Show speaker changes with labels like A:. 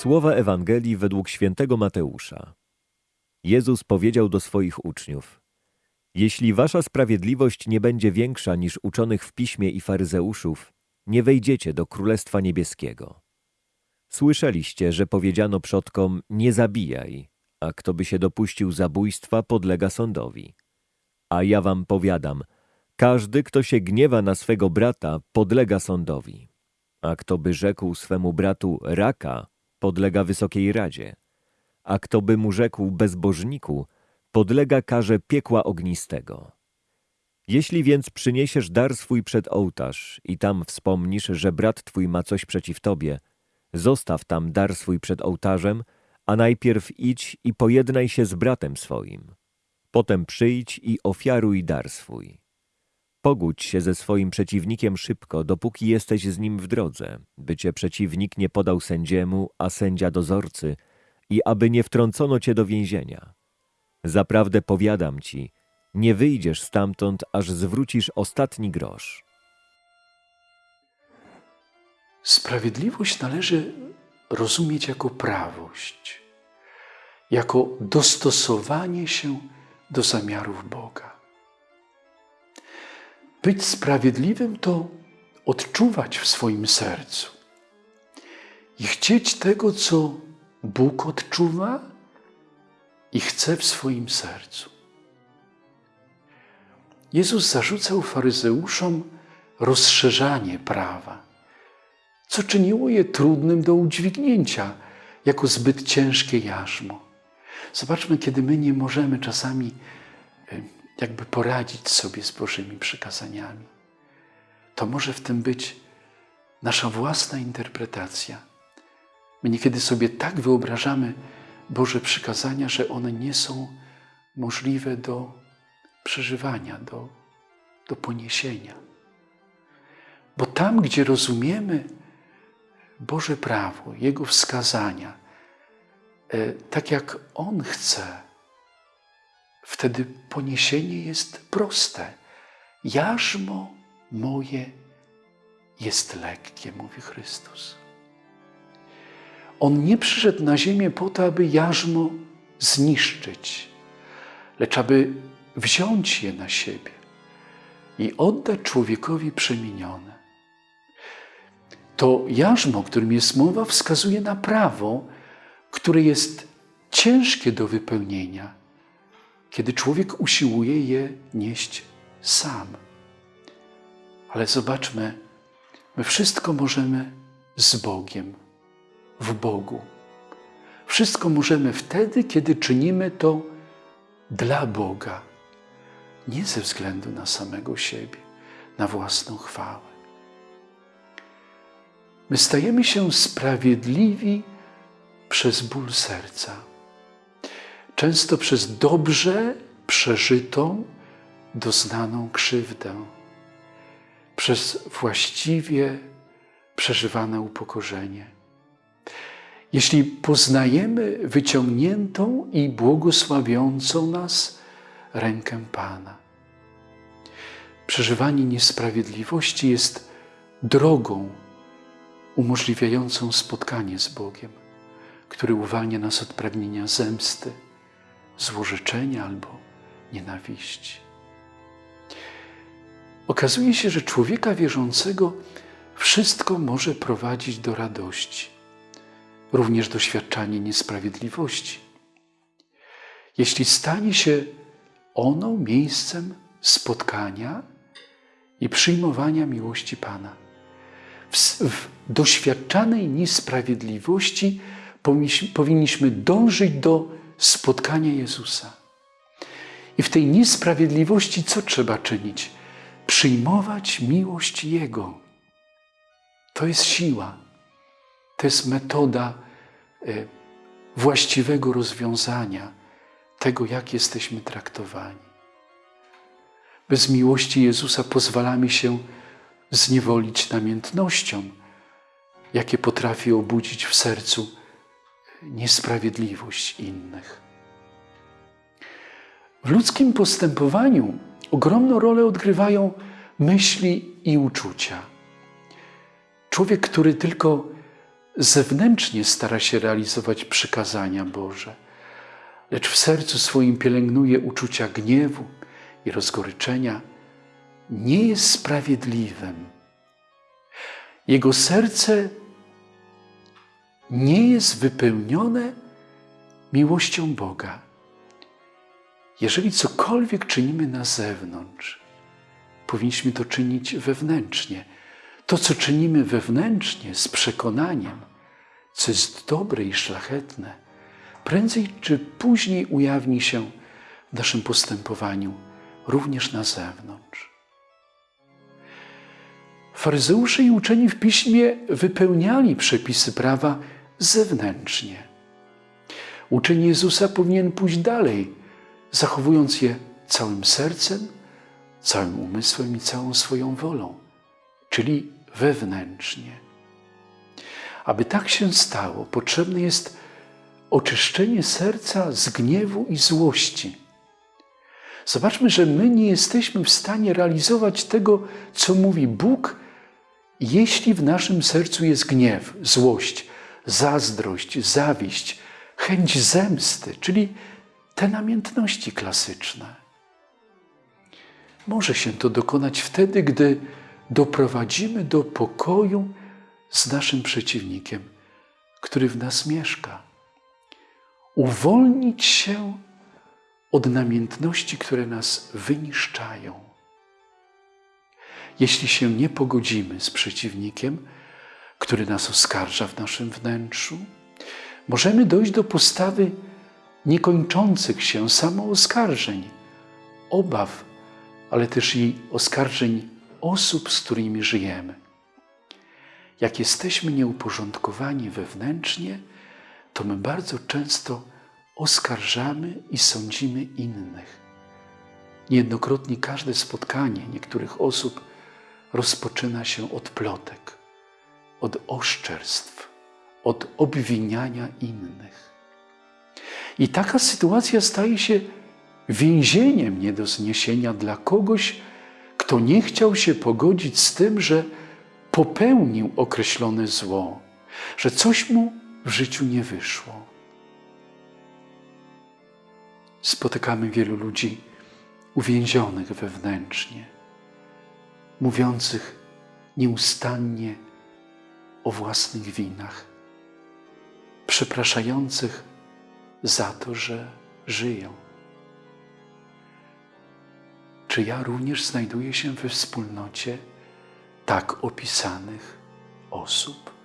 A: Słowa Ewangelii według świętego Mateusza. Jezus powiedział do swoich uczniów: Jeśli wasza sprawiedliwość nie będzie większa niż uczonych w piśmie i faryzeuszów, nie wejdziecie do Królestwa Niebieskiego. Słyszeliście, że powiedziano przodkom: Nie zabijaj, a kto by się dopuścił zabójstwa, podlega sądowi. A ja wam powiadam: każdy, kto się gniewa na swego brata, podlega sądowi. A kto by rzekł swemu bratu raka, podlega wysokiej radzie. A kto by mu rzekł bezbożniku, podlega karze piekła ognistego. Jeśli więc przyniesiesz dar swój przed ołtarz i tam wspomnisz, że brat twój ma coś przeciw tobie, zostaw tam dar swój przed ołtarzem, a najpierw idź i pojednaj się z bratem swoim. Potem przyjdź i ofiaruj dar swój. Pogódź się ze swoim przeciwnikiem szybko, dopóki jesteś z nim w drodze, by cię przeciwnik nie podał sędziemu, a sędzia dozorcy, i aby nie wtrącono cię do więzienia. Zaprawdę powiadam ci, nie wyjdziesz stamtąd, aż zwrócisz ostatni grosz.
B: Sprawiedliwość należy rozumieć jako prawość, jako dostosowanie się do zamiarów Boga. Być sprawiedliwym to odczuwać w swoim sercu i chcieć tego, co Bóg odczuwa i chce w swoim sercu. Jezus zarzucał faryzeuszom rozszerzanie prawa, co czyniło je trudnym do udźwignięcia, jako zbyt ciężkie jarzmo. Zobaczmy, kiedy my nie możemy czasami jakby poradzić sobie z Bożymi przykazaniami. To może w tym być nasza własna interpretacja. My niekiedy sobie tak wyobrażamy Boże przykazania, że one nie są możliwe do przeżywania, do, do poniesienia. Bo tam, gdzie rozumiemy Boże prawo, Jego wskazania, e, tak jak On chce, wtedy poniesienie jest proste. Jarzmo moje jest lekkie, mówi Chrystus. On nie przyszedł na ziemię po to, aby jarzmo zniszczyć, lecz aby wziąć je na siebie i oddać człowiekowi przemienione. To jarzmo, którym jest mowa, wskazuje na prawo, które jest ciężkie do wypełnienia, kiedy człowiek usiłuje je nieść sam. Ale zobaczmy, my wszystko możemy z Bogiem, w Bogu. Wszystko możemy wtedy, kiedy czynimy to dla Boga, nie ze względu na samego siebie, na własną chwałę. My stajemy się sprawiedliwi przez ból serca, często przez dobrze przeżytą, doznaną krzywdę, przez właściwie przeżywane upokorzenie. Jeśli poznajemy wyciągniętą i błogosławiącą nas rękę Pana. Przeżywanie niesprawiedliwości jest drogą umożliwiającą spotkanie z Bogiem, który uwalnia nas od pragnienia zemsty, złorzeczenia albo nienawiści. Okazuje się, że człowieka wierzącego wszystko może prowadzić do radości, również doświadczanie niesprawiedliwości. Jeśli stanie się ono miejscem spotkania i przyjmowania miłości Pana. W, w doświadczanej niesprawiedliwości powinniśmy dążyć do spotkania Jezusa. I w tej niesprawiedliwości co trzeba czynić? Przyjmować miłość Jego. To jest siła, to jest metoda e, właściwego rozwiązania tego, jak jesteśmy traktowani. Bez miłości Jezusa pozwalamy się zniewolić namiętnością, jakie potrafi obudzić w sercu niesprawiedliwość innych. W ludzkim postępowaniu ogromną rolę odgrywają myśli i uczucia. Człowiek, który tylko zewnętrznie stara się realizować przykazania Boże, lecz w sercu swoim pielęgnuje uczucia gniewu i rozgoryczenia, nie jest sprawiedliwym. Jego serce nie jest wypełnione miłością Boga. Jeżeli cokolwiek czynimy na zewnątrz, powinniśmy to czynić wewnętrznie. To, co czynimy wewnętrznie, z przekonaniem, co jest dobre i szlachetne, prędzej czy później ujawni się w naszym postępowaniu, również na zewnątrz. Faryzeusze i uczeni w piśmie wypełniali przepisy prawa zewnętrznie. Uczeń Jezusa powinien pójść dalej, zachowując je całym sercem, całym umysłem i całą swoją wolą, czyli wewnętrznie. Aby tak się stało, potrzebne jest oczyszczenie serca z gniewu i złości. Zobaczmy, że my nie jesteśmy w stanie realizować tego, co mówi Bóg, jeśli w naszym sercu jest gniew, złość, zazdrość, zawiść, chęć zemsty, czyli te namiętności klasyczne. Może się to dokonać wtedy, gdy doprowadzimy do pokoju z naszym przeciwnikiem, który w nas mieszka. Uwolnić się od namiętności, które nas wyniszczają. Jeśli się nie pogodzimy z przeciwnikiem, który nas oskarża w naszym wnętrzu, możemy dojść do postawy niekończących się samooskarżeń, obaw, ale też i oskarżeń osób, z którymi żyjemy. Jak jesteśmy nieuporządkowani wewnętrznie, to my bardzo często oskarżamy i sądzimy innych. Niejednokrotnie każde spotkanie niektórych osób rozpoczyna się od plotek, od oszczerstw, od obwiniania innych. I taka sytuacja staje się więzieniem nie do zniesienia dla kogoś, kto nie chciał się pogodzić z tym, że popełnił określone zło, że coś mu w życiu nie wyszło. Spotykamy wielu ludzi uwięzionych wewnętrznie, mówiących nieustannie o własnych winach, przepraszających za to, że żyją. Czy ja również znajduję się we wspólnocie tak opisanych osób?